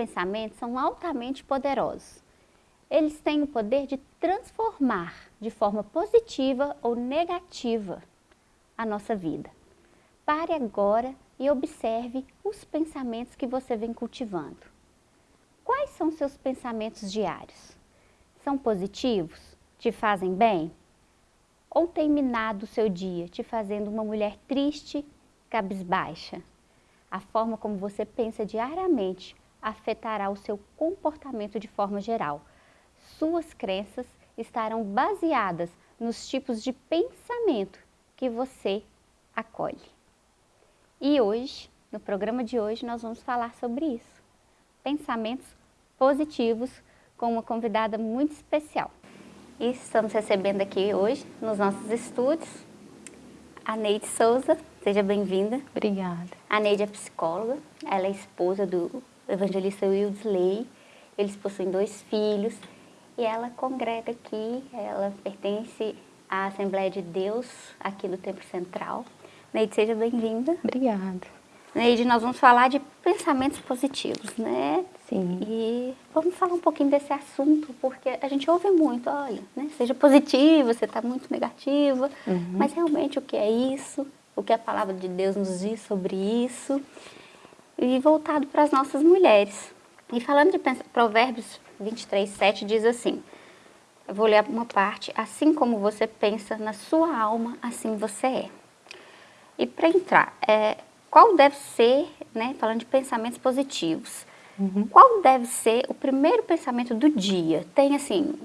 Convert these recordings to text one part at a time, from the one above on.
pensamentos são altamente poderosos. Eles têm o poder de transformar de forma positiva ou negativa a nossa vida. Pare agora e observe os pensamentos que você vem cultivando. Quais são seus pensamentos diários? São positivos? Te fazem bem? Ou tem minado o seu dia, te fazendo uma mulher triste, cabisbaixa? A forma como você pensa diariamente afetará o seu comportamento de forma geral. Suas crenças estarão baseadas nos tipos de pensamento que você acolhe. E hoje, no programa de hoje, nós vamos falar sobre isso. Pensamentos positivos com uma convidada muito especial. E estamos recebendo aqui hoje, nos nossos estúdios, a Neide Souza. Seja bem-vinda. Obrigada. A Neide é psicóloga, ela é esposa do evangelista Wildesley. Eles possuem dois filhos e ela congrega aqui, ela pertence à Assembleia de Deus aqui do Templo Central. Neide, seja bem-vinda. Obrigada. Neide, nós vamos falar de pensamentos positivos, né? Sim. E vamos falar um pouquinho desse assunto, porque a gente ouve muito, olha, né? seja positiva, você está muito negativa, uhum. mas realmente o que é isso? O que a palavra de Deus nos diz sobre isso? E voltado para as nossas mulheres. E falando de Provérbios 23, 7 diz assim, eu vou ler uma parte, assim como você pensa na sua alma, assim você é. E para entrar, é, qual deve ser, né, falando de pensamentos positivos, uhum. qual deve ser o primeiro pensamento do dia? Tem assim,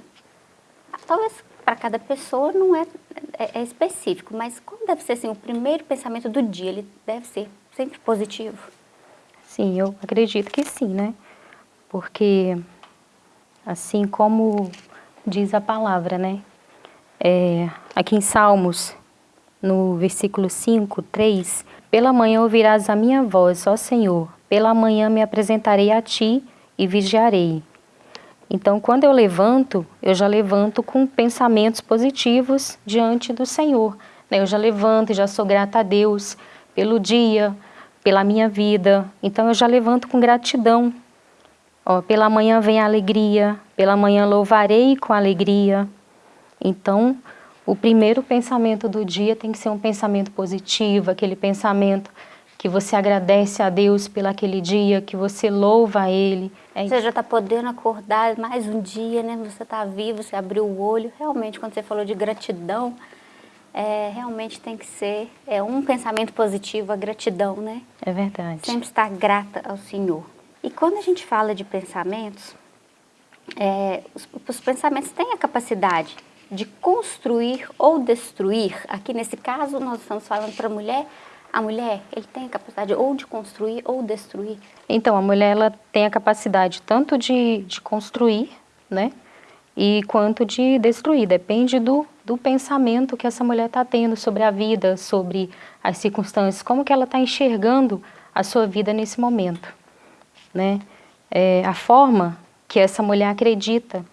talvez para cada pessoa não é, é, é, específico, mas qual deve ser assim, o primeiro pensamento do dia? Ele deve ser sempre positivo? Sim, eu acredito que sim, né? Porque, assim como diz a palavra, né? É, aqui em Salmos no versículo 5, 3, Pela manhã ouvirás a minha voz, ó Senhor, pela manhã me apresentarei a Ti e vigiarei. Então, quando eu levanto, eu já levanto com pensamentos positivos diante do Senhor. Né? Eu já levanto e já sou grata a Deus pelo dia, pela minha vida. Então, eu já levanto com gratidão. Ó, pela manhã vem a alegria, pela manhã louvarei com alegria. Então, o primeiro pensamento do dia tem que ser um pensamento positivo, aquele pensamento que você agradece a Deus pelo aquele dia, que você louva a Ele. É você já está podendo acordar mais um dia, né? Você está vivo, você abriu o olho. Realmente, quando você falou de gratidão, é, realmente tem que ser é, um pensamento positivo, a gratidão, né? É verdade. Sempre estar grata ao Senhor. E quando a gente fala de pensamentos, é, os, os pensamentos têm a capacidade de construir ou destruir, aqui nesse caso nós estamos falando para a mulher, a mulher ele tem a capacidade ou de construir ou destruir? Então, a mulher ela tem a capacidade tanto de, de construir, né, e quanto de destruir, depende do, do pensamento que essa mulher está tendo sobre a vida, sobre as circunstâncias, como que ela está enxergando a sua vida nesse momento, né, é, a forma que essa mulher acredita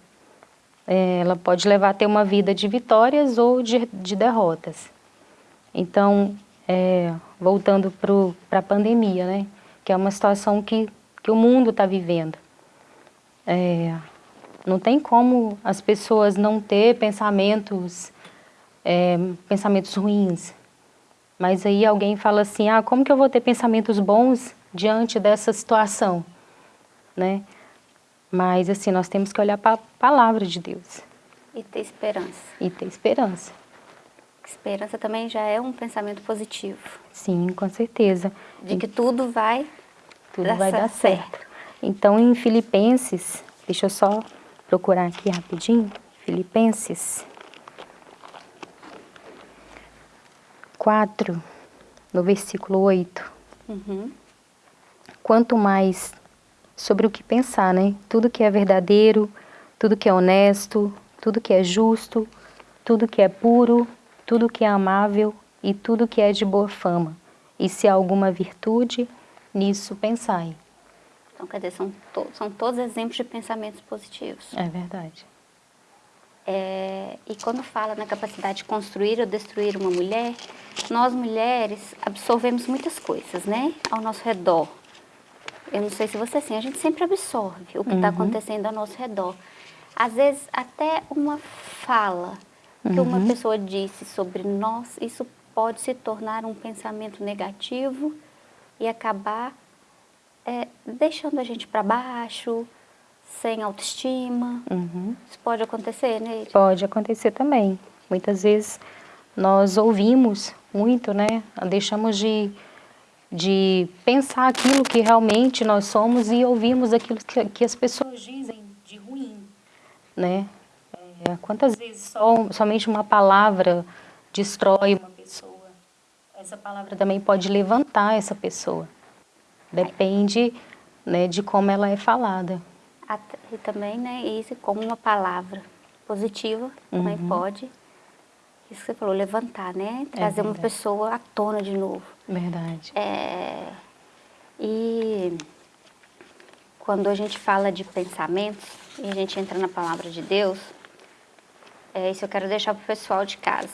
é, ela pode levar a ter uma vida de vitórias ou de, de derrotas. Então, é, voltando para a pandemia, né, que é uma situação que, que o mundo está vivendo. É, não tem como as pessoas não ter pensamentos, é, pensamentos ruins. Mas aí alguém fala assim, ah, como que eu vou ter pensamentos bons diante dessa situação? Né? Mas, assim, nós temos que olhar para a palavra de Deus. E ter esperança. E ter esperança. Esperança também já é um pensamento positivo. Sim, com certeza. De que tudo vai tudo dar vai dar certo. certo. Então, em Filipenses, deixa eu só procurar aqui rapidinho. Filipenses 4, no versículo 8. Uhum. Quanto mais sobre o que pensar, né? Tudo que é verdadeiro, tudo que é honesto, tudo que é justo, tudo que é puro, tudo que é amável e tudo que é de boa fama. E se há alguma virtude, nisso pensai. Então, quer dizer, são, to são todos exemplos de pensamentos positivos. É verdade. É, e quando fala na capacidade de construir ou destruir uma mulher, nós mulheres absorvemos muitas coisas, né? Ao nosso redor eu não sei se você assim, a gente sempre absorve o que está uhum. acontecendo ao nosso redor. Às vezes, até uma fala que uhum. uma pessoa disse sobre nós, isso pode se tornar um pensamento negativo e acabar é, deixando a gente para baixo, sem autoestima. Uhum. Isso pode acontecer, né? Pode acontecer também. Muitas vezes nós ouvimos muito, né? Deixamos de, de pensar aquilo que realmente nós somos e ouvimos aquilo que, que as pessoas dizem de ruim, né? É, quantas vezes só, somente uma palavra destrói uma pessoa? Essa palavra também pode levantar essa pessoa. Depende né, de como ela é falada. E também, né, isso como uma palavra positiva, também uhum. pode isso que você falou, levantar, né? É Trazer é uma pessoa à tona de novo. Verdade. É, e quando a gente fala de pensamentos e a gente entra na palavra de Deus, é, isso eu quero deixar para o pessoal de casa.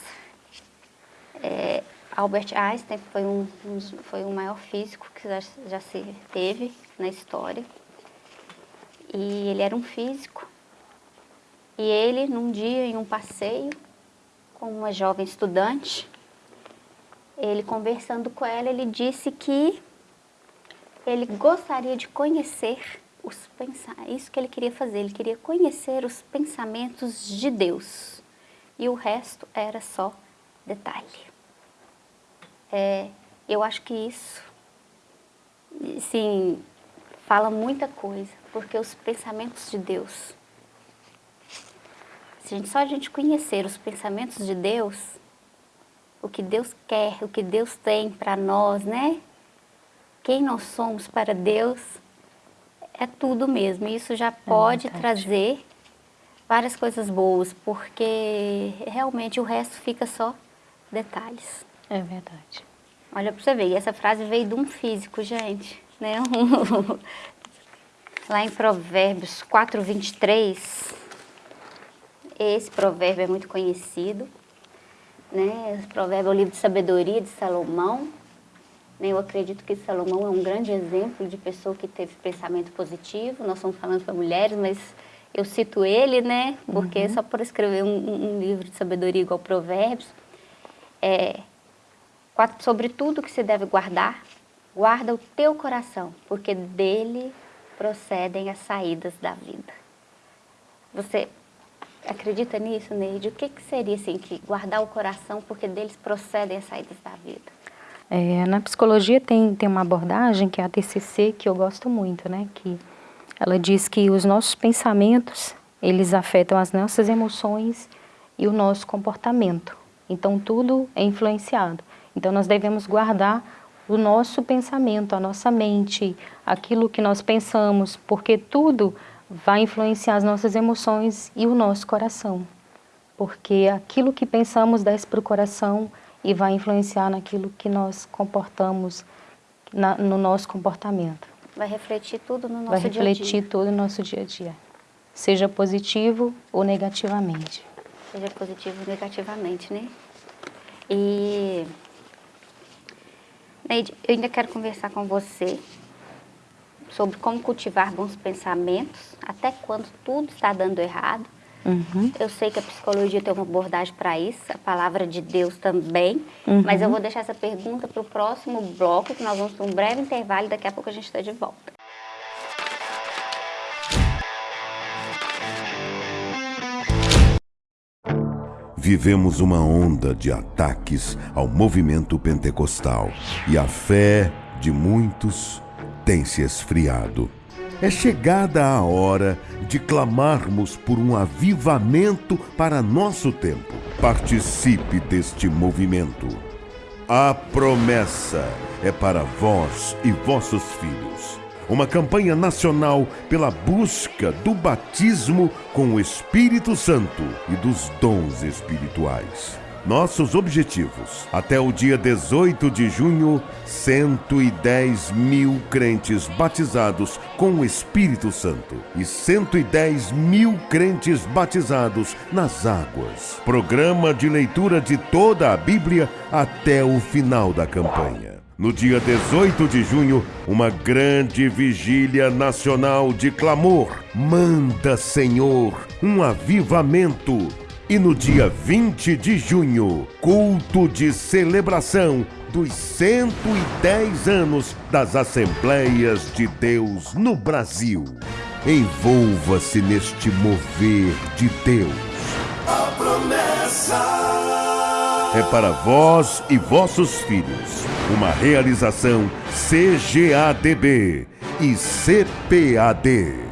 É, Albert Einstein foi um, foi o maior físico que já, já se teve na história. E ele era um físico. E ele, num dia, em um passeio, com uma jovem estudante. Ele conversando com ela, ele disse que ele gostaria de conhecer os pensamentos, isso que ele queria fazer, ele queria conhecer os pensamentos de Deus. E o resto era só detalhe. É, eu acho que isso, sim, fala muita coisa, porque os pensamentos de Deus se a gente, só a gente conhecer os pensamentos de Deus, o que Deus quer, o que Deus tem para nós, né? Quem nós somos para Deus, é tudo mesmo. Isso já é pode é trazer várias coisas boas, porque realmente o resto fica só detalhes. É verdade. Olha para você ver, e essa frase veio de um físico, gente. Né? Lá em Provérbios 4, 23, esse provérbio é muito conhecido, né? Esse provérbio é o livro de sabedoria de Salomão. Né? Eu acredito que Salomão é um grande exemplo de pessoa que teve pensamento positivo. Nós estamos falando para mulheres, mas eu cito ele, né? Porque uhum. só por escrever um, um, livro de sabedoria igual Provérbios, é, sobre tudo que se deve guardar, guarda o teu coração, porque dele procedem as saídas da vida. Você Acredita nisso, Neide? O que, que seria assim, que guardar o coração porque deles procedem as saídas da vida? É, na psicologia tem, tem uma abordagem que é a TCC que eu gosto muito, né? Que ela diz que os nossos pensamentos, eles afetam as nossas emoções e o nosso comportamento. Então tudo é influenciado. Então nós devemos guardar o nosso pensamento, a nossa mente, aquilo que nós pensamos, porque tudo vai influenciar as nossas emoções e o nosso coração. Porque aquilo que pensamos desce para o coração e vai influenciar naquilo que nós comportamos, na, no nosso comportamento. Vai refletir tudo no nosso dia a dia. Vai refletir tudo no nosso dia a dia. Seja positivo ou negativamente. Seja positivo ou negativamente, né? E... Neide, eu ainda quero conversar com você sobre como cultivar bons pensamentos, até quando tudo está dando errado. Uhum. Eu sei que a psicologia tem uma abordagem para isso, a palavra de Deus também, uhum. mas eu vou deixar essa pergunta para o próximo bloco, que nós vamos para um breve intervalo e daqui a pouco a gente está de volta. Vivemos uma onda de ataques ao movimento pentecostal e a fé de muitos tem se esfriado. É chegada a hora de clamarmos por um avivamento para nosso tempo. Participe deste movimento. A promessa é para vós e vossos filhos. Uma campanha nacional pela busca do batismo com o Espírito Santo e dos dons espirituais. Nossos objetivos. Até o dia 18 de junho, 110 mil crentes batizados com o Espírito Santo e 110 mil crentes batizados nas águas. Programa de leitura de toda a Bíblia até o final da campanha. No dia 18 de junho, uma grande vigília nacional de clamor. Manda, Senhor, um avivamento. E no dia 20 de junho, culto de celebração dos 110 anos das Assembleias de Deus no Brasil. Envolva-se neste mover de Deus. A promessa é para vós e vossos filhos. Uma realização CGADB e CPAD.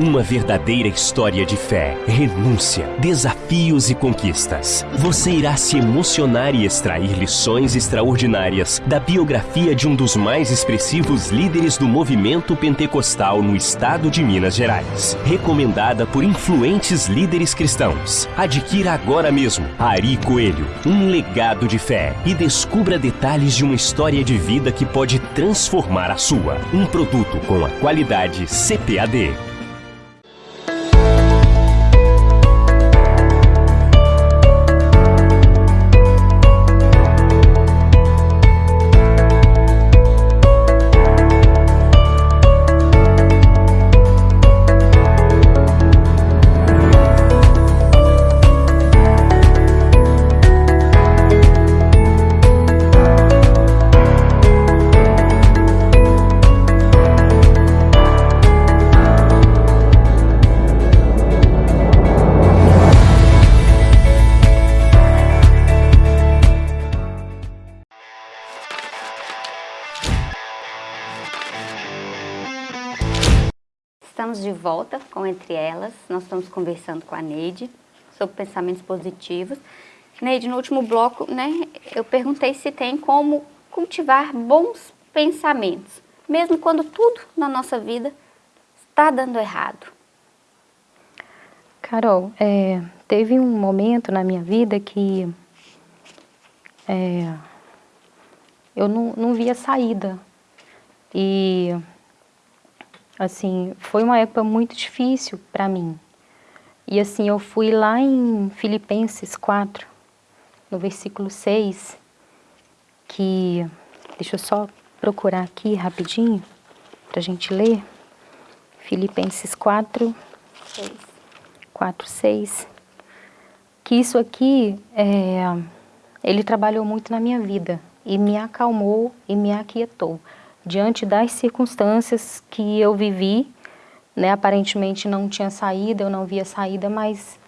Uma verdadeira história de fé, renúncia, desafios e conquistas. Você irá se emocionar e extrair lições extraordinárias da biografia de um dos mais expressivos líderes do movimento pentecostal no estado de Minas Gerais. Recomendada por influentes líderes cristãos. Adquira agora mesmo Ari Coelho, um legado de fé e descubra detalhes de uma história de vida que pode transformar a sua. Um produto com a qualidade CPAD. Volta com Entre Elas, nós estamos conversando com a Neide sobre pensamentos positivos. Neide, no último bloco, né, eu perguntei se tem como cultivar bons pensamentos, mesmo quando tudo na nossa vida está dando errado. Carol, é, teve um momento na minha vida que é, eu não, não via saída. E Assim, foi uma época muito difícil para mim. E assim, eu fui lá em Filipenses 4, no versículo 6, que, deixa eu só procurar aqui rapidinho, para a gente ler. Filipenses 4, 6. 4, 6. Que isso aqui, é, ele trabalhou muito na minha vida e me acalmou e me aquietou diante das circunstâncias que eu vivi, né, aparentemente não tinha saída, eu não via saída, mas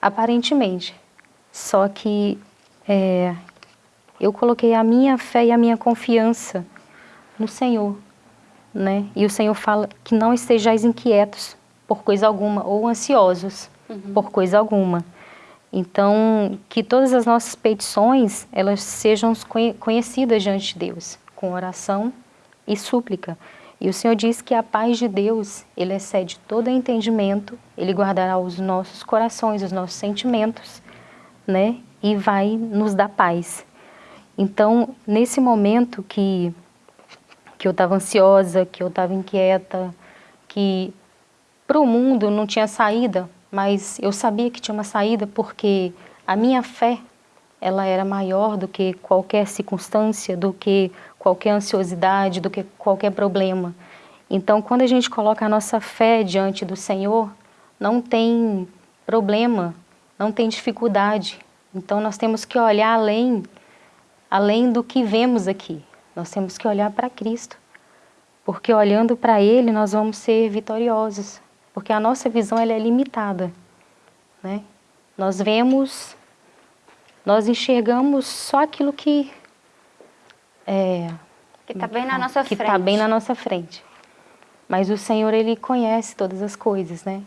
aparentemente. Só que é, eu coloquei a minha fé e a minha confiança no Senhor, né? E o Senhor fala que não estejais inquietos por coisa alguma ou ansiosos uhum. por coisa alguma. Então, que todas as nossas petições, elas sejam conhecidas diante de Deus, com oração e súplica. E o Senhor diz que a paz de Deus, ele excede todo entendimento, ele guardará os nossos corações, os nossos sentimentos, né? E vai nos dar paz. Então, nesse momento que, que eu estava ansiosa, que eu estava inquieta, que para o mundo não tinha saída, mas eu sabia que tinha uma saída porque a minha fé ela era maior do que qualquer circunstância, do que qualquer ansiosidade, do que qualquer problema. Então, quando a gente coloca a nossa fé diante do Senhor, não tem problema, não tem dificuldade. Então, nós temos que olhar além, além do que vemos aqui. Nós temos que olhar para Cristo, porque olhando para Ele, nós vamos ser vitoriosos, porque a nossa visão ela é limitada. Né? Nós vemos nós enxergamos só aquilo que... É, que está bem na nossa que frente. Que está bem na nossa frente. Mas o Senhor, Ele conhece todas as coisas, né?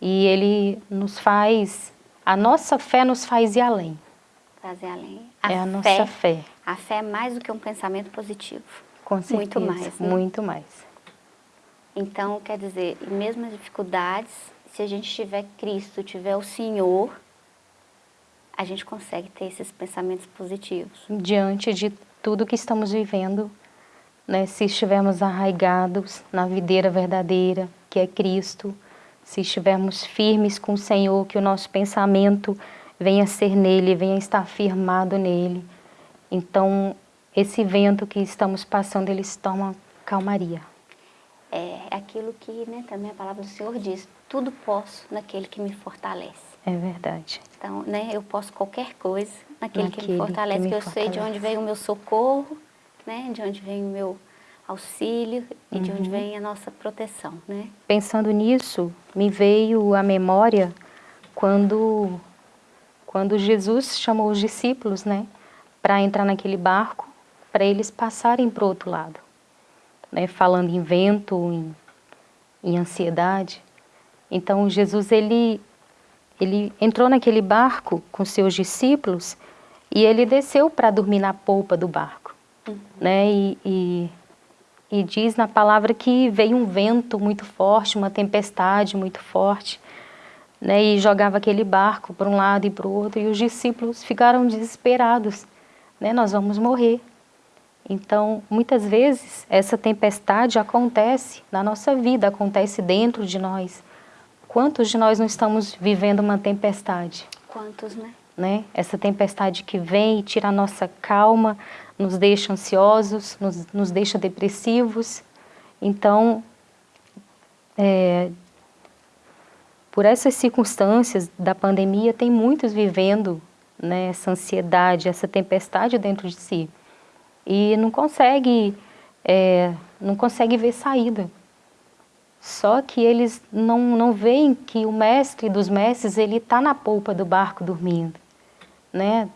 E Ele nos faz... A nossa fé nos faz ir além. Fazer além. A é a nossa fé. A fé é mais do que um pensamento positivo. Com certeza. Muito mais. Né? Muito mais. Então, quer dizer, mesmo as dificuldades, se a gente tiver Cristo, tiver o Senhor, a gente consegue ter esses pensamentos positivos. Diante de tudo que estamos vivendo, né, se estivermos arraigados na videira verdadeira, que é Cristo, se estivermos firmes com o Senhor, que o nosso pensamento venha ser nele, venha estar firmado nele. Então, esse vento que estamos passando, ele se torna calmaria. É aquilo que né, também a palavra do Senhor diz, tudo posso naquele que me fortalece. É verdade. Então, né, eu posso qualquer coisa naquele, naquele que me fortalece, que, me que eu fortalece. sei de onde vem o meu socorro, né, de onde vem o meu auxílio e uhum. de onde uhum. vem a nossa proteção, né? Pensando nisso, me veio à memória quando, quando Jesus chamou os discípulos, né, para entrar naquele barco, para eles passarem para o outro lado, né, falando em vento, em, em ansiedade. Então Jesus ele ele entrou naquele barco com seus discípulos e ele desceu para dormir na polpa do barco, uhum. né? E, e e diz na palavra que veio um vento muito forte, uma tempestade muito forte, né, e jogava aquele barco para um lado e para o outro, e os discípulos ficaram desesperados, né, nós vamos morrer. Então, muitas vezes, essa tempestade acontece na nossa vida, acontece dentro de nós. Quantos de nós não estamos vivendo uma tempestade? Quantos, né? Né? Essa tempestade que vem e tira a nossa calma, nos deixa ansiosos, nos, nos deixa depressivos. Então, é, por essas circunstâncias da pandemia, tem muitos vivendo né, essa ansiedade, essa tempestade dentro de si. E não consegue, é, não consegue ver saída. Só que eles não, não veem que o mestre dos mestres, ele está na polpa do barco dormindo. Né?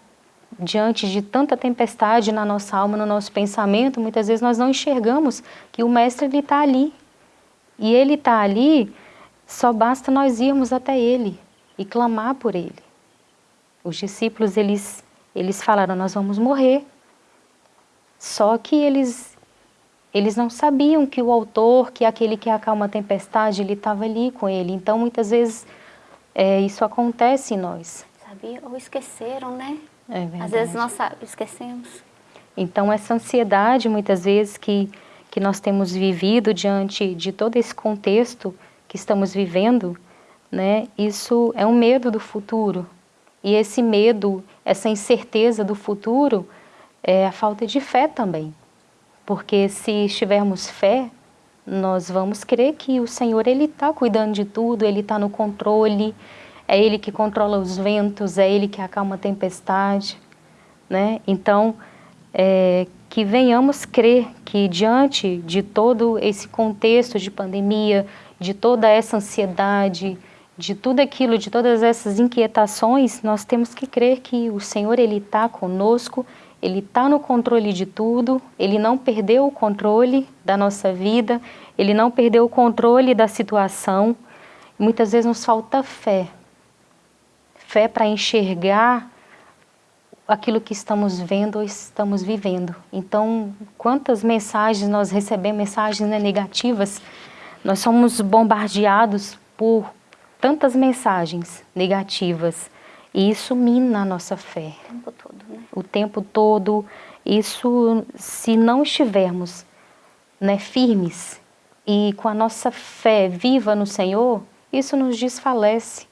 diante de tanta tempestade na nossa alma, no nosso pensamento, muitas vezes nós não enxergamos que o Mestre está ali. E Ele está ali, só basta nós irmos até Ele e clamar por Ele. Os discípulos, eles, eles falaram, nós vamos morrer. Só que eles, eles não sabiam que o autor, que aquele que acalma a tempestade, ele estava ali com ele. Então, muitas vezes, é, isso acontece em nós. Sabia? Ou esqueceram, né? É verdade. Às vezes nós esquecemos. Então essa ansiedade muitas vezes que, que nós temos vivido diante de todo esse contexto que estamos vivendo, né, isso é um medo do futuro. E esse medo, essa incerteza do futuro é a falta de fé também. Porque se estivermos fé, nós vamos crer que o Senhor ele está cuidando de tudo, Ele está no controle, é Ele que controla os ventos, é Ele que acalma a tempestade. Né? Então, é, que venhamos crer que diante de todo esse contexto de pandemia, de toda essa ansiedade, de tudo aquilo, de todas essas inquietações, nós temos que crer que o Senhor Ele está conosco, Ele está no controle de tudo, Ele não perdeu o controle da nossa vida, Ele não perdeu o controle da situação. Muitas vezes nos falta fé fé para enxergar aquilo que estamos vendo ou estamos vivendo. Então, quantas mensagens nós recebemos, mensagens né, negativas, nós somos bombardeados por tantas mensagens negativas e isso mina a nossa fé. O tempo todo, né? O tempo todo. Isso, se não estivermos né, firmes e com a nossa fé viva no Senhor, isso nos desfalece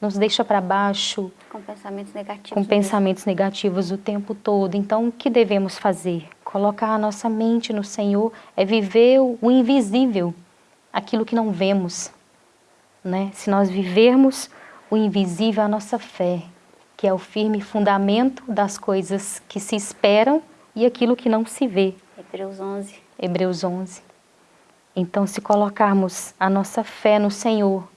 nos deixa para baixo. Com pensamentos negativos. Com pensamentos negativos o tempo todo. Então, o que devemos fazer? Colocar a nossa mente no Senhor é viver o invisível, aquilo que não vemos. Né? Se nós vivermos o invisível, a nossa fé, que é o firme fundamento das coisas que se esperam e aquilo que não se vê. Hebreus 11. Hebreus 11. Então, se colocarmos a nossa fé no Senhor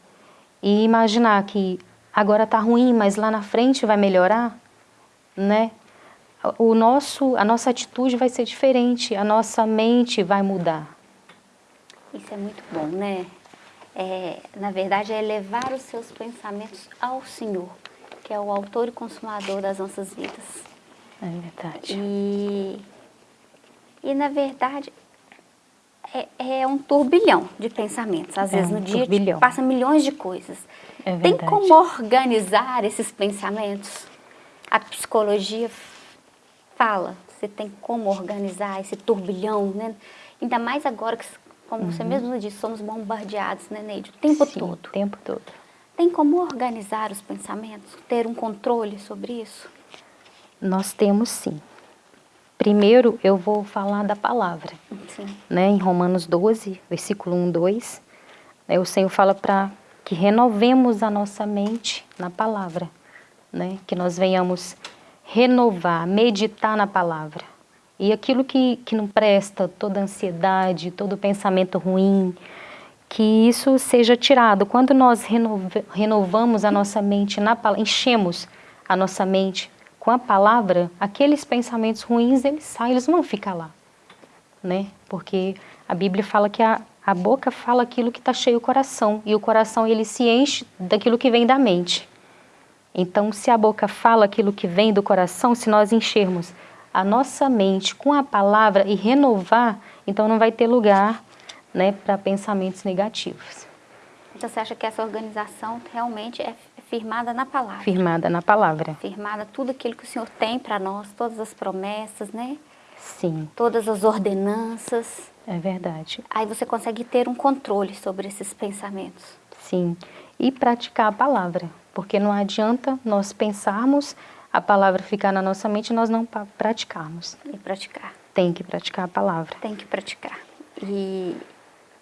e imaginar que agora está ruim, mas lá na frente vai melhorar, né? O nosso, a nossa atitude vai ser diferente, a nossa mente vai mudar. Isso é muito bom, né? É, na verdade, é elevar os seus pensamentos ao Senhor, que é o autor e consumador das nossas vidas. É verdade. E, e na verdade, é, é um turbilhão de pensamentos. Às é vezes um no dia tipo, passa milhões de coisas. É Tem como organizar esses pensamentos? A psicologia fala, você tem como organizar esse turbilhão, né? Ainda mais agora que, como uhum. você mesmo disse, somos bombardeados, né, Neide? O tempo Sim, todo. o tempo todo. Tem como organizar os pensamentos? Ter um controle sobre isso? Nós temos sim. Primeiro eu vou falar da palavra. Sim. Né, em Romanos 12, versículo 1, 2, né, o Senhor fala para que renovemos a nossa mente na palavra. Né, que nós venhamos renovar, meditar na palavra. E aquilo que, que não presta, toda ansiedade, todo pensamento ruim, que isso seja tirado. Quando nós renovamos a nossa mente na palavra, enchemos a nossa mente com a palavra, aqueles pensamentos ruins, eles saem, eles vão ficar lá. Né? Porque a Bíblia fala que a, a boca fala aquilo que está cheio o coração, e o coração ele se enche daquilo que vem da mente. Então, se a boca fala aquilo que vem do coração, se nós enchermos a nossa mente com a palavra e renovar, então não vai ter lugar né, para pensamentos negativos. Então você acha que essa organização realmente é firmada na palavra? Firmada na palavra. Firmada tudo aquilo que o Senhor tem para nós, todas as promessas, né? Sim. Todas as ordenanças. É verdade. Aí você consegue ter um controle sobre esses pensamentos. Sim. E praticar a palavra. Porque não adianta nós pensarmos a palavra ficar na nossa mente e nós não praticarmos. E praticar. Tem que praticar a palavra. Tem que praticar. E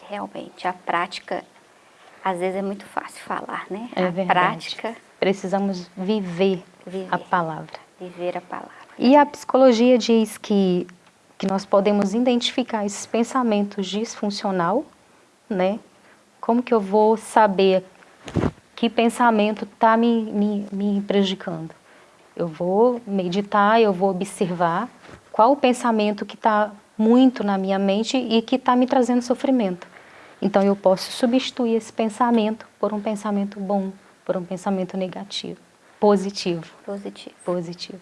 realmente a prática, às vezes é muito fácil falar, né? É a verdade. prática. Precisamos viver, viver a palavra. Viver a palavra. E a psicologia diz que, que nós podemos identificar esses pensamentos disfuncional, né? Como que eu vou saber que pensamento está me, me, me prejudicando? Eu vou meditar, eu vou observar qual o pensamento que está muito na minha mente e que está me trazendo sofrimento. Então eu posso substituir esse pensamento por um pensamento bom, por um pensamento negativo, positivo. Positivo. Positivo.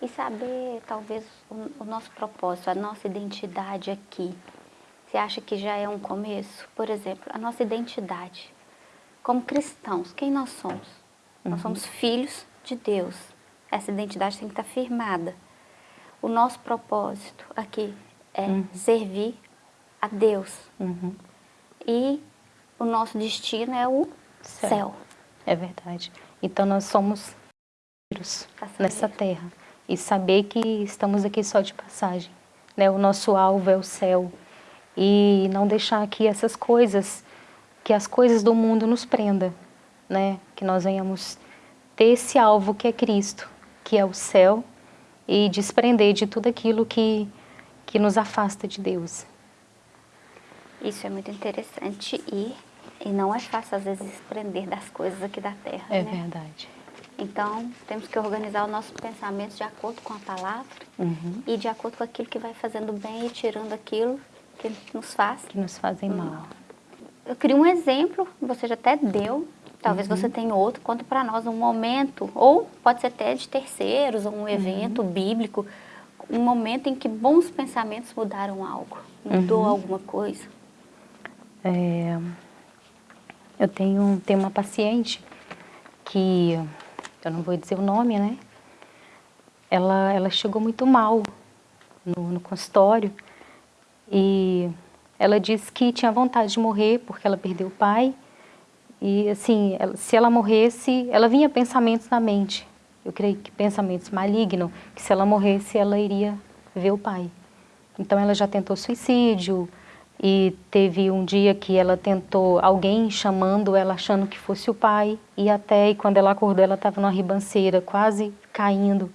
E saber, talvez, o, o nosso propósito, a nossa identidade aqui. Você acha que já é um começo? Por exemplo, a nossa identidade. Como cristãos, quem nós somos? Uhum. Nós somos filhos de Deus. Essa identidade tem que estar firmada. O nosso propósito aqui é uhum. servir a Deus. Uhum. E o nosso destino é o céu. céu. É verdade. Então nós somos nessa terra. E saber que estamos aqui só de passagem. Né? O nosso alvo é o céu. E não deixar que essas coisas, que as coisas do mundo nos prenda. Né? Que nós venhamos ter esse alvo que é Cristo que é o céu, e desprender de tudo aquilo que, que nos afasta de Deus. Isso é muito interessante e, e não é fácil, às vezes, desprender das coisas aqui da Terra. É né? verdade. Então, temos que organizar os nossos pensamentos de acordo com a palavra uhum. e de acordo com aquilo que vai fazendo bem e tirando aquilo que nos faz. Que nos fazem mal. Eu queria um exemplo, você já até deu, Talvez uhum. você tenha outro, conta para nós um momento, ou pode ser até de terceiros, ou um evento uhum. bíblico, um momento em que bons pensamentos mudaram algo, mudou uhum. alguma coisa. É, eu tenho, tenho uma paciente que, eu não vou dizer o nome, né? Ela, ela chegou muito mal no, no consultório e ela disse que tinha vontade de morrer porque ela perdeu o pai e assim, se ela morresse, ela vinha pensamentos na mente. Eu creio que pensamentos malignos, que se ela morresse, ela iria ver o pai. Então ela já tentou suicídio e teve um dia que ela tentou alguém chamando ela achando que fosse o pai e até e quando ela acordou ela estava numa ribanceira quase caindo.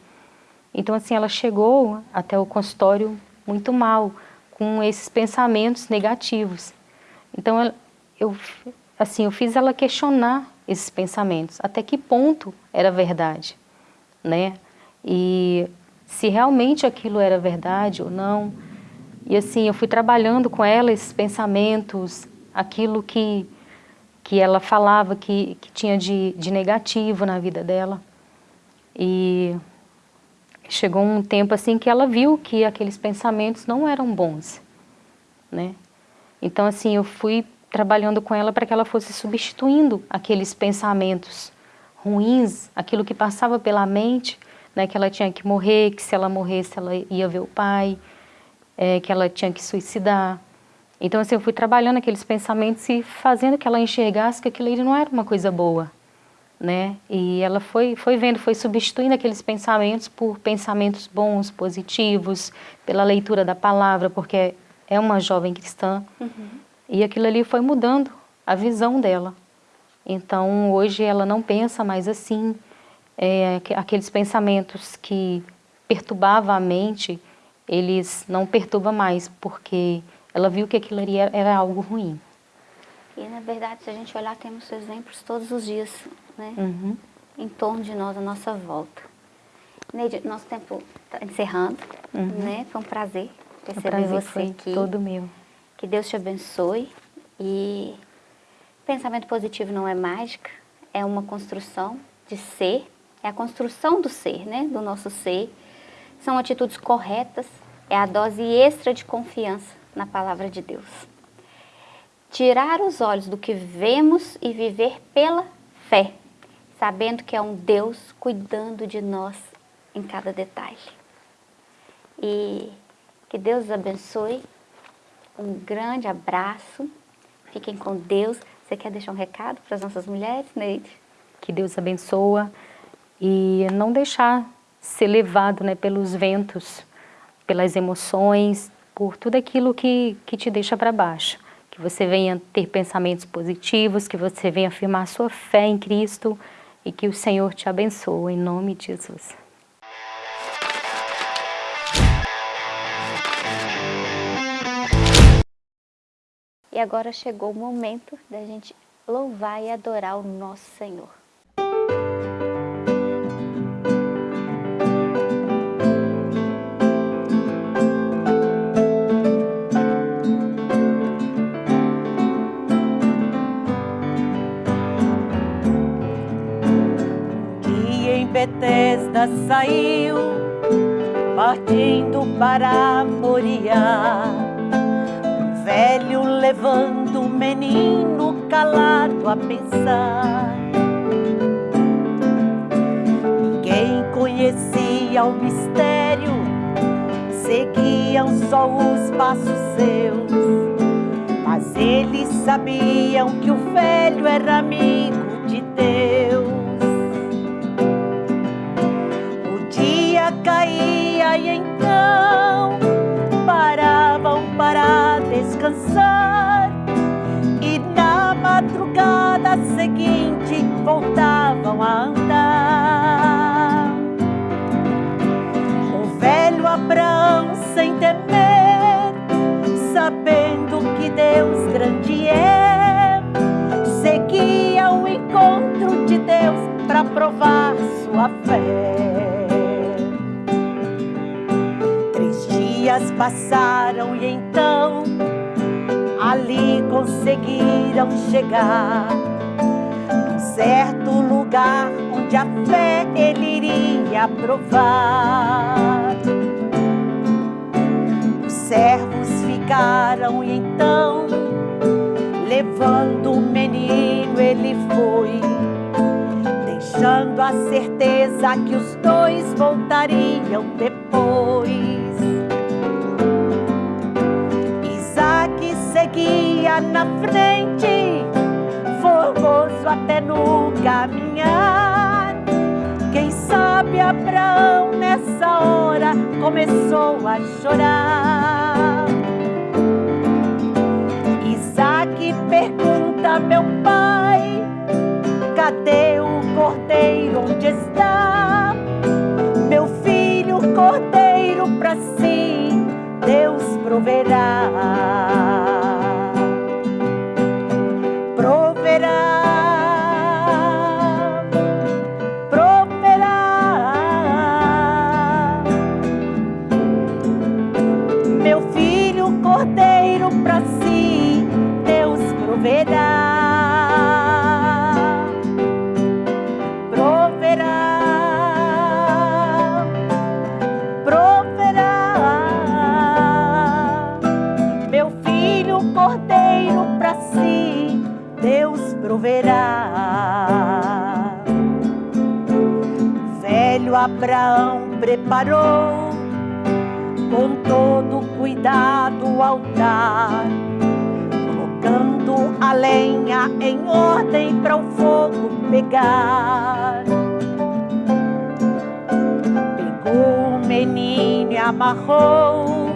Então assim ela chegou até o consultório muito mal com esses pensamentos negativos. Então eu assim, eu fiz ela questionar esses pensamentos, até que ponto era verdade, né? E se realmente aquilo era verdade ou não. E assim, eu fui trabalhando com ela esses pensamentos, aquilo que, que ela falava que, que tinha de, de negativo na vida dela. E chegou um tempo assim que ela viu que aqueles pensamentos não eram bons, né? Então assim, eu fui trabalhando com ela para que ela fosse substituindo aqueles pensamentos ruins, aquilo que passava pela mente, né, que ela tinha que morrer, que se ela morresse ela ia ver o pai, é, que ela tinha que suicidar. Então, assim, eu fui trabalhando aqueles pensamentos e fazendo que ela enxergasse que aquilo ali não era uma coisa boa, né? E ela foi, foi vendo, foi substituindo aqueles pensamentos por pensamentos bons, positivos, pela leitura da palavra, porque é uma jovem cristã. Uhum. E aquilo ali foi mudando a visão dela. Então, hoje ela não pensa mais assim, é, aqueles pensamentos que perturbavam a mente, eles não perturbam mais, porque ela viu que aquilo ali era, algo ruim. E, na verdade, se a gente olhar, temos exemplos todos os dias, né? Uhum. Em torno de nós, à nossa volta. Neide, nosso tempo está encerrando, uhum. né? Foi um prazer receber prazer você aqui. todo meu. Que Deus te abençoe. E pensamento positivo não é mágica, é uma construção de ser, é a construção do ser, né? Do nosso ser. São atitudes corretas, é a dose extra de confiança na palavra de Deus. Tirar os olhos do que vemos e viver pela fé, sabendo que é um Deus cuidando de nós em cada detalhe. E que Deus os abençoe. Um grande abraço. Fiquem com Deus. Você quer deixar um recado para as nossas mulheres, Neide? Que Deus abençoa e não deixar ser levado né, pelos ventos, pelas emoções, por tudo aquilo que, que te deixa para baixo. Que você venha ter pensamentos positivos, que você venha afirmar sua fé em Cristo e que o Senhor te abençoe, em nome de Jesus. E agora chegou o momento da gente louvar e adorar o nosso Senhor. Betesda saiu, partindo para Moriá. Velho levando o menino calado a pensar. Ninguém conhecia o mistério, seguiam só os passos seus. Mas eles sabiam que o velho era amigo de Deus. E então paravam para descansar e na madrugada seguinte voltavam a andar. O velho Abraão sem temer, sabendo que Deus grande é, seguia ao encontro de Deus para provar sua fé. Dias passaram e então ali conseguiram chegar num certo lugar onde a fé ele iria provar. Os servos ficaram e então, levando o menino, ele foi, deixando a certeza que os dois voltariam depois. Seguia na frente, formoso até no caminhar. Quem sabe Abraão nessa hora começou a chorar. Isaac pergunta meu pai, cadê o cordeiro onde está? Abraão preparou com todo cuidado o altar lenha em ordem para o fogo pegar. Pegou o menino e amarrou,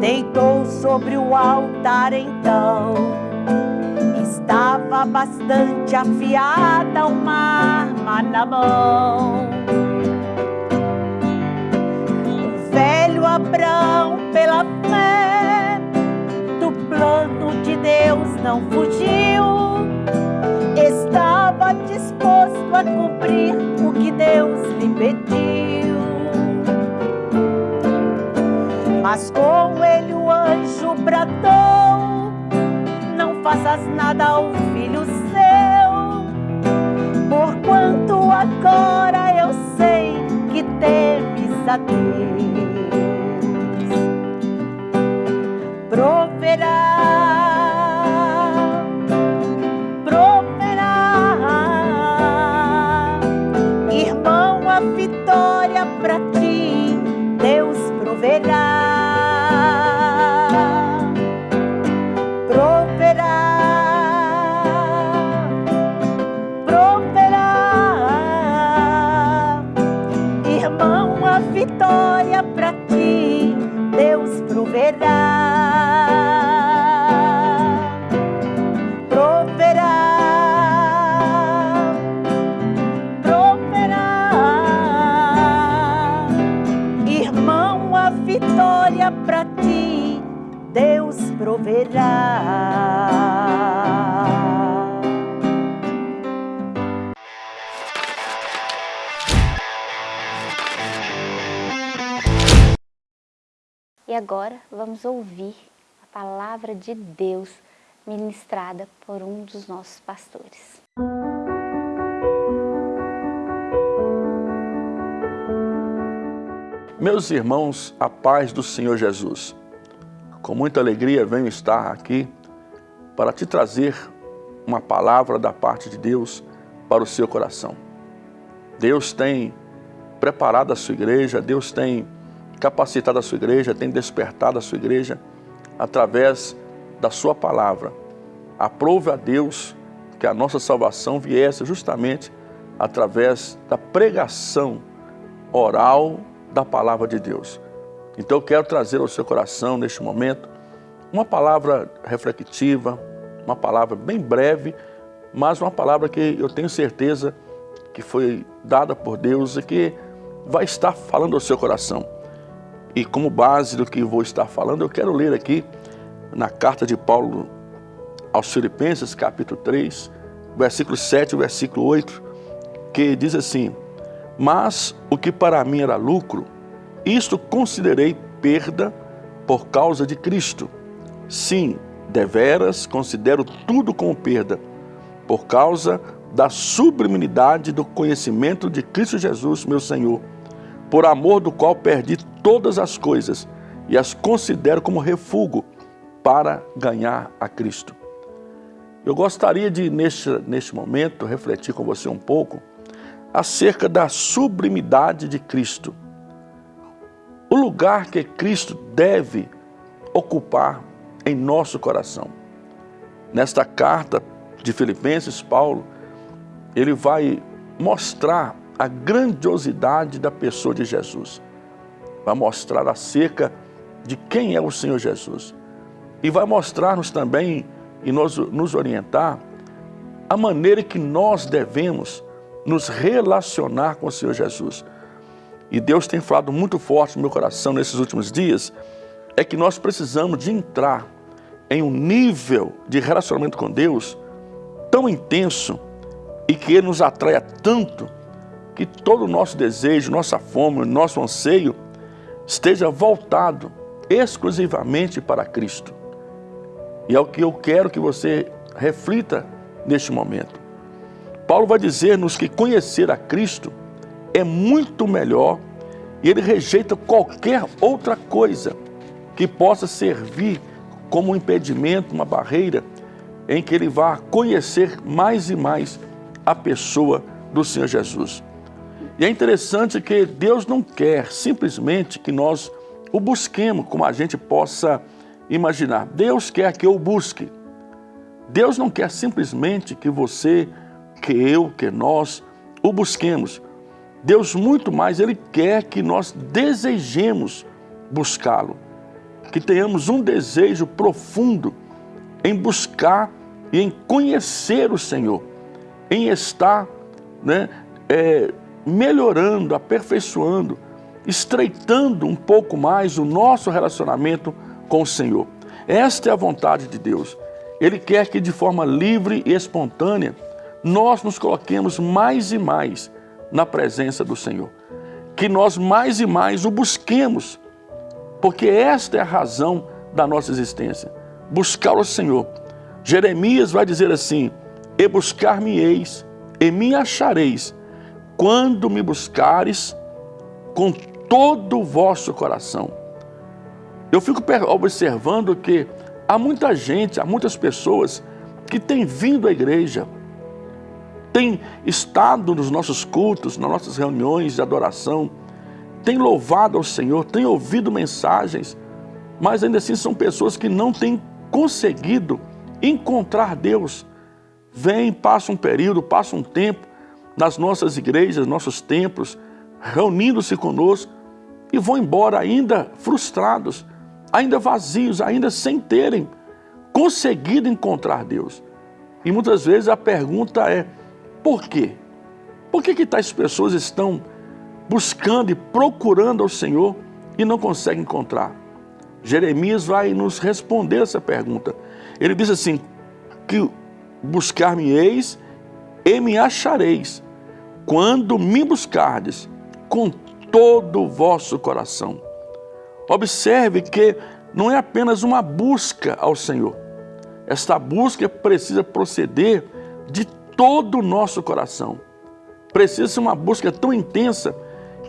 deitou sobre o altar então. Estava bastante afiada uma arma na mão. Abrão, pela fé do plano de Deus, não fugiu. Estava disposto a cumprir o que Deus lhe pediu. Mas com ele o anjo bradou: Não faças nada ao filho seu, porquanto agora eu sei que temes a Deus. prosperar. E agora vamos ouvir a palavra de Deus ministrada por um dos nossos pastores. Meus irmãos, a paz do Senhor Jesus. Com muita alegria venho estar aqui para te trazer uma palavra da parte de Deus para o seu coração. Deus tem preparado a sua igreja, Deus tem capacitado a sua igreja, tem despertado a sua igreja através da sua palavra. Aprove a Deus que a nossa salvação viesse justamente através da pregação oral da palavra de Deus. Então eu quero trazer ao seu coração neste momento uma palavra reflexiva, uma palavra bem breve, mas uma palavra que eu tenho certeza que foi dada por Deus e que vai estar falando ao seu coração. E como base do que vou estar falando, eu quero ler aqui na carta de Paulo aos Filipenses, capítulo 3, versículo 7 e versículo 8, que diz assim: Mas o que para mim era lucro, isto considerei perda por causa de Cristo. Sim, deveras considero tudo como perda, por causa da sublimidade do conhecimento de Cristo Jesus, meu Senhor, por amor do qual perdi todas as coisas e as considero como refúgio para ganhar a Cristo. Eu gostaria de, neste, neste momento, refletir com você um pouco acerca da sublimidade de Cristo. O lugar que Cristo deve ocupar em nosso coração. Nesta carta de Filipenses, Paulo, ele vai mostrar a grandiosidade da pessoa de Jesus. Vai mostrar acerca de quem é o Senhor Jesus. E vai mostrar-nos também e nos, nos orientar a maneira que nós devemos nos relacionar com o Senhor Jesus. E Deus tem falado muito forte no meu coração nesses últimos dias, é que nós precisamos de entrar em um nível de relacionamento com Deus tão intenso e que Ele nos atraia tanto que todo o nosso desejo, nossa fome, nosso anseio esteja voltado exclusivamente para Cristo. E é o que eu quero que você reflita neste momento. Paulo vai dizer-nos que conhecer a Cristo é muito melhor e ele rejeita qualquer outra coisa que possa servir como um impedimento, uma barreira, em que ele vá conhecer mais e mais a pessoa do Senhor Jesus. E é interessante que Deus não quer simplesmente que nós o busquemos como a gente possa imaginar. Deus quer que eu busque. Deus não quer simplesmente que você, que eu, que nós o busquemos. Deus muito mais, Ele quer que nós desejemos buscá-lo. Que tenhamos um desejo profundo em buscar e em conhecer o Senhor. Em estar né, é, melhorando, aperfeiçoando, estreitando um pouco mais o nosso relacionamento com o Senhor. Esta é a vontade de Deus. Ele quer que de forma livre e espontânea nós nos coloquemos mais e mais na presença do Senhor. Que nós mais e mais o busquemos, porque esta é a razão da nossa existência. Buscar o Senhor. Jeremias vai dizer assim, E buscar-me-eis, e me achareis, quando me buscares com todo o vosso coração. Eu fico observando que há muita gente, há muitas pessoas que têm vindo à igreja, têm estado nos nossos cultos, nas nossas reuniões de adoração, têm louvado ao Senhor, têm ouvido mensagens, mas ainda assim são pessoas que não têm conseguido encontrar Deus. Vem, passa um período, passa um tempo nas nossas igrejas, nossos templos, reunindo-se conosco e vão embora ainda frustrados, ainda vazios, ainda sem terem conseguido encontrar Deus. E muitas vezes a pergunta é, por quê? Por que, que tais pessoas estão buscando e procurando ao Senhor e não conseguem encontrar? Jeremias vai nos responder essa pergunta. Ele diz assim, que buscar-me-eis e me achareis, quando me buscardes com todo o vosso coração. Observe que não é apenas uma busca ao Senhor. Esta busca precisa proceder de todo o nosso coração. Precisa ser uma busca tão intensa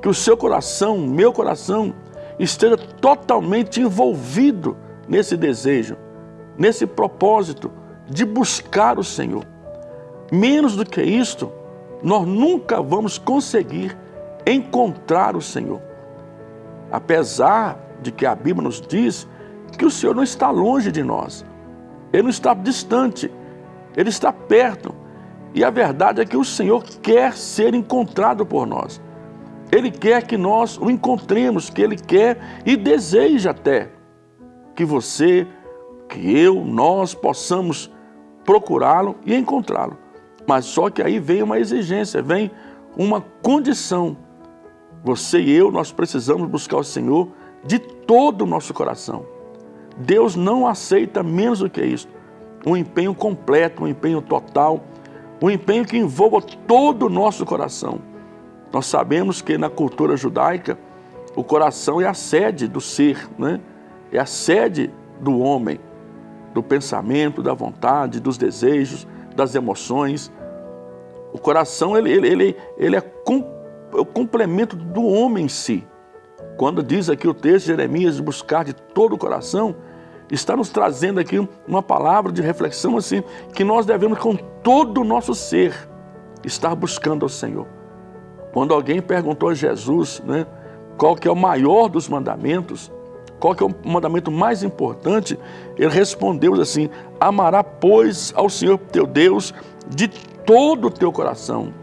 que o seu coração, meu coração, esteja totalmente envolvido nesse desejo, nesse propósito de buscar o Senhor. Menos do que isto, nós nunca vamos conseguir encontrar o Senhor. Apesar de que a Bíblia nos diz que o Senhor não está longe de nós, Ele não está distante, Ele está perto. E a verdade é que o Senhor quer ser encontrado por nós. Ele quer que nós o encontremos, que Ele quer e deseja até que você, que eu, nós possamos procurá-lo e encontrá-lo. Mas só que aí vem uma exigência, vem uma condição. Você e eu, nós precisamos buscar o Senhor de todo o nosso coração. Deus não aceita menos do que isso. Um empenho completo, um empenho total, um empenho que envolva todo o nosso coração. Nós sabemos que na cultura judaica, o coração é a sede do ser, né? é a sede do homem, do pensamento, da vontade, dos desejos, das emoções. O coração ele, ele, ele, ele é, é o complemento do homem em si. Quando diz aqui o texto de Jeremias buscar de todo o coração, está nos trazendo aqui uma palavra de reflexão assim, que nós devemos com todo o nosso ser estar buscando ao Senhor. Quando alguém perguntou a Jesus né, qual que é o maior dos mandamentos, qual que é o mandamento mais importante, ele respondeu assim, amará pois ao Senhor teu Deus de todo o teu coração,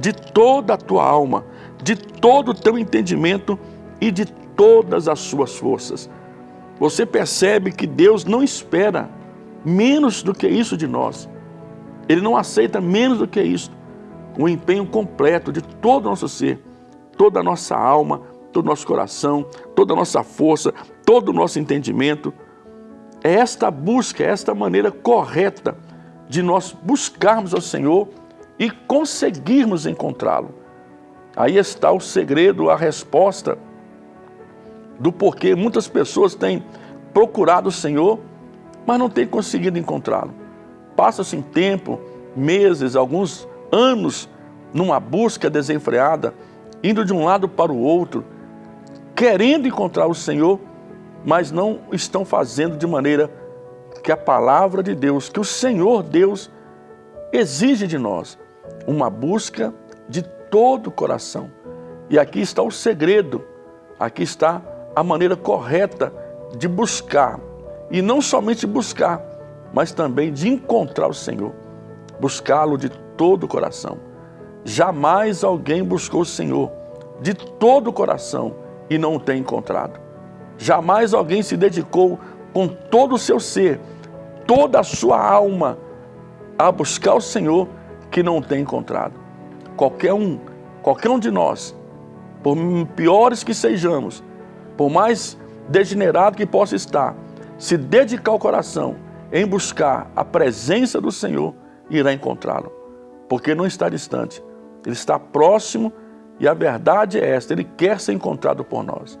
de toda a tua alma, de todo o teu entendimento e de todas as suas forças. Você percebe que Deus não espera menos do que isso de nós. Ele não aceita menos do que isso. O empenho completo de todo o nosso ser, toda a nossa alma, todo o nosso coração, toda a nossa força, todo o nosso entendimento. É esta busca, é esta maneira correta de nós buscarmos ao Senhor e conseguirmos encontrá-lo. Aí está o segredo, a resposta do porquê muitas pessoas têm procurado o Senhor, mas não têm conseguido encontrá-lo. Passa-se tempo, meses, alguns anos, numa busca desenfreada, indo de um lado para o outro, querendo encontrar o Senhor, mas não estão fazendo de maneira que a palavra de Deus, que o Senhor Deus exige de nós, uma busca de todo o coração. E aqui está o segredo, aqui está a maneira correta de buscar. E não somente buscar, mas também de encontrar o Senhor, buscá-lo de todo o coração. Jamais alguém buscou o Senhor de todo o coração e não o tem encontrado. Jamais alguém se dedicou com todo o seu ser, toda a sua alma, a buscar o Senhor que não o tem encontrado. Qualquer um, qualquer um de nós, por piores que sejamos, por mais degenerado que possa estar, se dedicar o coração em buscar a presença do Senhor, irá encontrá-lo. Porque não está distante, ele está próximo e a verdade é esta, ele quer ser encontrado por nós.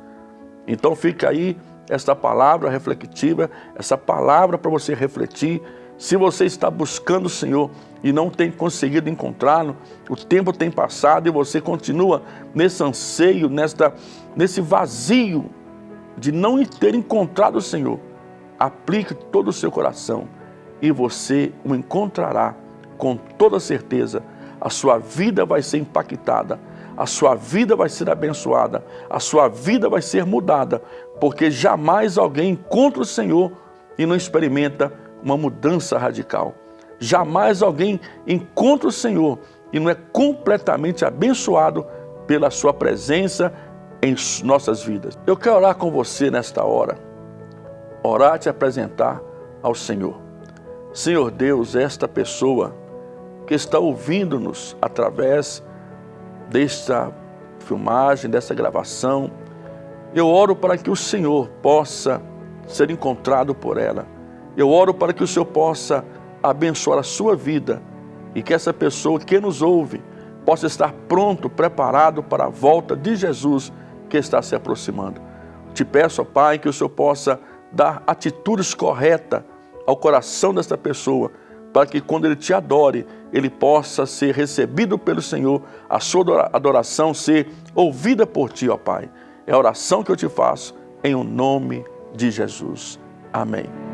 Então fica aí esta palavra reflexiva, essa palavra para você refletir. Se você está buscando o Senhor e não tem conseguido encontrá-lo, o tempo tem passado e você continua nesse anseio, nesta, nesse vazio de não ter encontrado o Senhor, aplique todo o seu coração e você o encontrará com toda certeza. A sua vida vai ser impactada, a sua vida vai ser abençoada, a sua vida vai ser mudada, porque jamais alguém encontra o Senhor e não experimenta uma mudança radical. Jamais alguém encontra o Senhor e não é completamente abençoado pela sua presença em nossas vidas. Eu quero orar com você nesta hora, orar te apresentar ao Senhor. Senhor Deus, esta pessoa que está ouvindo-nos através desta filmagem, dessa gravação, eu oro para que o Senhor possa ser encontrado por ela. Eu oro para que o Senhor possa abençoar a sua vida e que essa pessoa que nos ouve possa estar pronto, preparado para a volta de Jesus que está se aproximando. Te peço, ó Pai, que o Senhor possa dar atitudes corretas ao coração desta pessoa, para que quando ele te adore, ele possa ser recebido pelo Senhor, a sua adoração ser ouvida por ti, ó Pai. É a oração que eu te faço em o nome de Jesus. Amém.